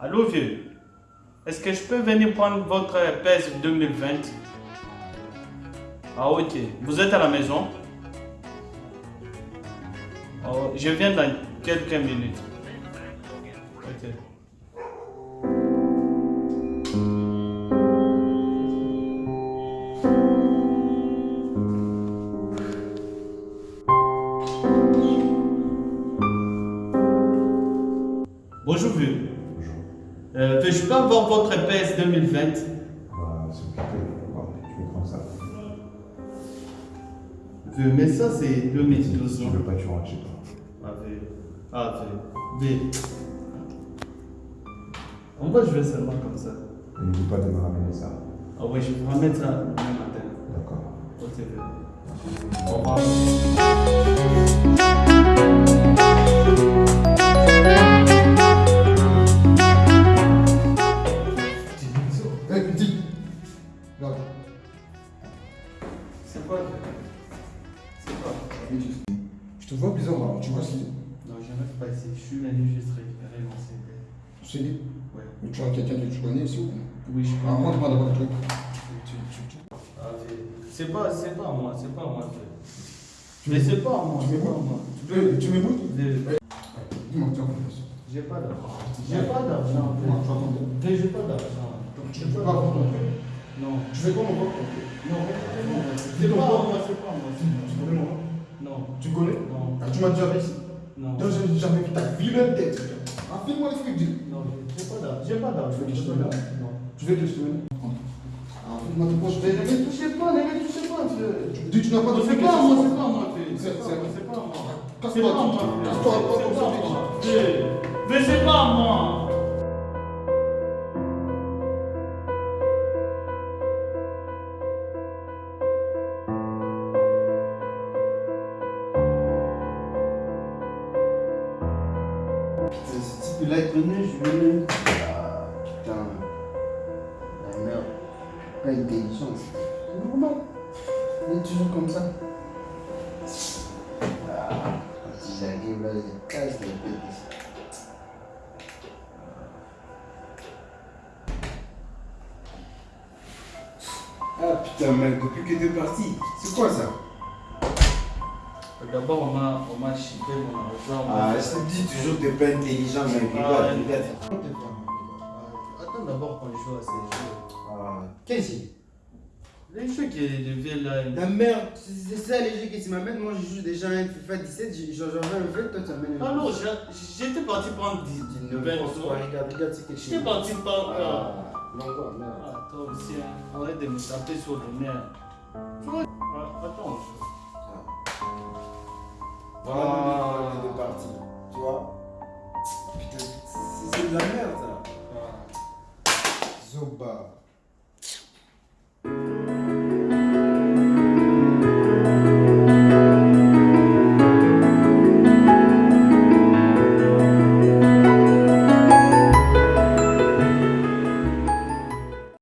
Allô vieux, est-ce que je peux venir prendre votre PES 2020 Ah ok, vous êtes à la maison? Oh, Je viens dans quelques minutes. Bonjour vieux. Bonjour. Euh, je peux avoir votre PS 2020 Bah, c'est occupé. Bon, tu veux prendre ça. Vieux, mais ça c'est 2012. Tu non veux pas que tu rentres chez toi. Ah, vieux. Ah, vieux. Vieux. Pourquoi je vais seulement comme ça Et N'oublie pas de me ramener ça. Ah oui, je vais remettre ça demain matin. D'accord. Au revoir. Eh, petit Regarde. C'est quoi C'est quoi Je te vois bizarre tu vois si. Non, je reste pas ici. Je suis venu juste récupérer mon CD. Tu sais, Ouais. mais tu vois quelqu'un que tu connais ici ou Oui, je Ah, comprends. rentre-moi d'abord le truc. Tu- tu- tu- Ah. C'est pas, c'est pas moi, c'est pas moi. Tu Mais c'est pas moi, Tu c'est pas moi. Eh, Tu m'écoutes. Dis-moi, fait ça. J'ai pas d'argent. J'ai pas d'argent. Tu j'ai pas d'argent. Tu ne peux pas truc. Non. Tu fais quoi, mon pote Non, c'est pas moi, c'est pas moi. Tu connais moi Non. Tu connais Non. Ah, Tu m'as déjà vu ici Non. Donc, j'ai jamais vu ta vilaine tête. Ah, fais-moi les. Non, j'ai pas d'argent. J'ai pas d'argent. Tu veux que je te J'ai pas mette d'argent. Non. Tu veux que je te Ah, fais-moi. Ne me touchez pas, ne me touchez pas. Tu dis, tu n'as pas de pas moi, c'est pas moi. C'est- pas moi, c'est pas moi. Casse-toi, pas moi, vieux. casse-toi, Type là il connaît, je venais. Ah putain. La merde. Pas intelligent. C'est normal. Il est toujours comme ça. Ah, quand j'arrive là, il casse tête ici. Ah putain, mec, depuis que t'es parti, c'est quoi ça? D'abord, on m'a, on m'a chippé mon argent. Ah, je te dis toujours que t'es pas intelligent. Ah, Regarde, regarde. Attends d'abord qu'on joue à ces jeux. Ah, quel jeu? Les jeux qui deviennent là. La merde, c'est ça les jeux que tu m'amènes. Moi, je joue déjà à un FIFA 17, j'ai- j'en veux un vrai, toi tu m'amènes un Ah non, j'étais parti prendre 10 Dis 20 n'importe quoi, euros. regarde, regarde, c'est quelque chose. J'étais parti prendre. euh, Ah, non, quoi, merde. Ah, toi aussi, arrête de me taper sur le nerf. Putain,